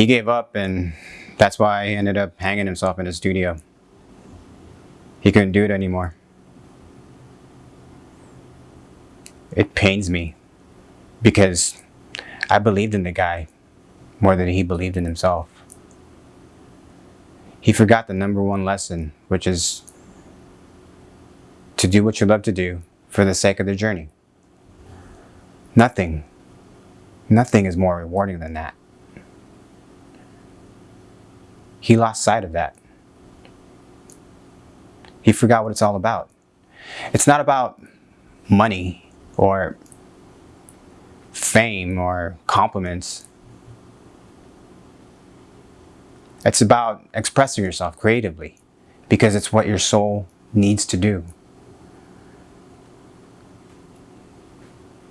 He gave up and that's why he ended up hanging himself in his studio. He couldn't do it anymore. It pains me because I believed in the guy more than he believed in himself. He forgot the number one lesson, which is to do what you love to do for the sake of the journey. Nothing, nothing is more rewarding than that. He lost sight of that. He forgot what it's all about. It's not about money or fame or compliments. It's about expressing yourself creatively because it's what your soul needs to do.